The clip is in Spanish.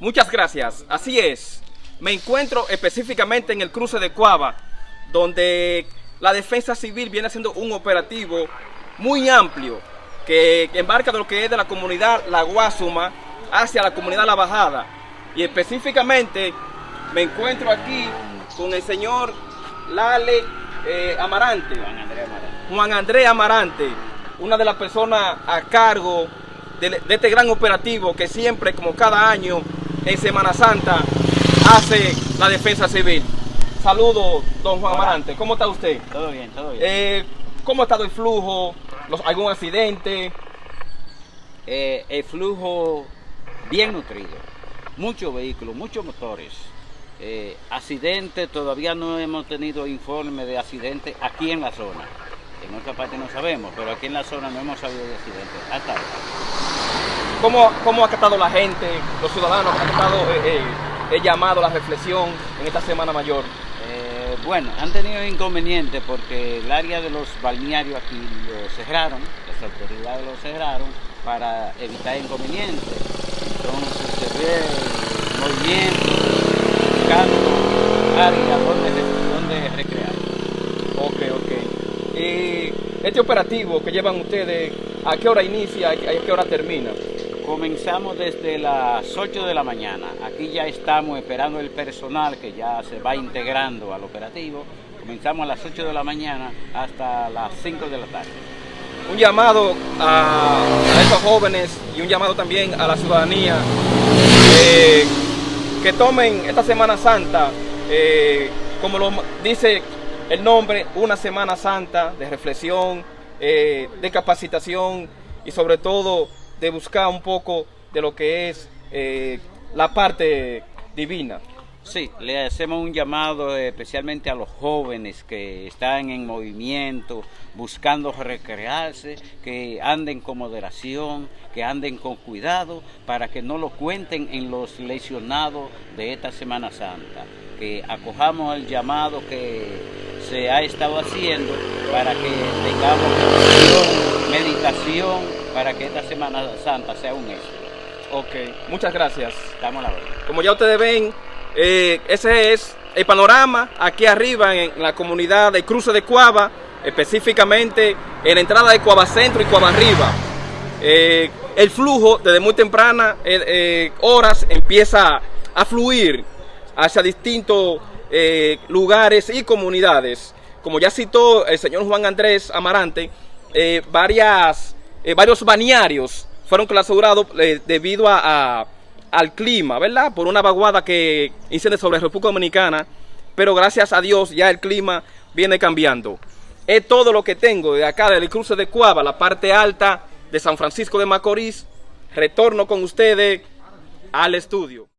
Muchas gracias. Así es. Me encuentro específicamente en el cruce de Cuava, donde la defensa civil viene haciendo un operativo muy amplio que embarca de lo que es de la comunidad La Guasuma hacia la comunidad La Bajada. Y específicamente me encuentro aquí con el señor Lale eh, Amarante. Juan Andrés Amarante. Juan Andrés Amarante, una de las personas a cargo de, de este gran operativo que siempre, como cada año, en Semana Santa, hace la defensa civil. Saludos, don Juan Hola. Amarante. ¿Cómo está usted? Todo bien, todo bien. Eh, ¿Cómo ha estado el flujo? Los- ¿Algún accidente? Eh, el flujo bien nutrido. Muchos vehículos, muchos motores. Eh, accidentes, todavía no hemos tenido informe de accidentes aquí en la zona. En otra parte no sabemos, pero aquí en la zona no hemos sabido de accidentes. Hasta ahora. ¿Cómo, cómo ha acatado la gente, los ciudadanos, ha acatado eh, eh, el llamado, la reflexión en esta Semana Mayor? Eh, bueno, han tenido inconvenientes porque el área de los balnearios aquí lo cerraron, las autoridades lo cerraron para evitar inconvenientes. Entonces se ve el movimiento, buscando áreas donde, donde recrear. Ok, ok. Y este operativo que llevan ustedes, ¿a qué hora inicia y a qué hora termina? Comenzamos desde las 8 de la mañana. Aquí ya estamos esperando el personal que ya se va integrando al operativo. Comenzamos a las 8 de la mañana hasta las 5 de la tarde. Un llamado a, estos jóvenes y un llamado también a la ciudadanía eh, que tomen esta Semana Santa, eh, como lo dice el nombre, una Semana Santa de reflexión, eh, de capacitación y sobre todo de buscar un poco de lo que es eh, la parte divina. Sí, le hacemos un llamado eh, especialmente a los jóvenes que están en movimiento, buscando recrearse, que anden con moderación, que anden con cuidado, para que no lo cuenten en los lesionados de esta Semana Santa. Que acojamos el llamado que se ha estado haciendo para que tengamos meditación, para que esta Semana Santa sea un éxito. Ok, muchas gracias. Estamos a la orden. Como ya ustedes ven, eh, ese es el panorama aquí arriba en la comunidad del cruce de Cuava, específicamente en la entrada de Cuava Centro y Cuava Arriba. Eh, el flujo desde muy temprana eh, horas empieza a fluir hacia distintos lugares y comunidades. Como ya citó el señor Juan Andrés Amarante, varias, eh, varios balnearios fueron clausurados eh, debido a, al clima, ¿verdad? Por una vaguada que incide sobre República Dominicana, pero gracias a Dios ya el clima viene cambiando. Es todo lo que tengo de acá del cruce de Cuava, la parte alta de San Francisco de Macorís. Retorno con ustedes al estudio.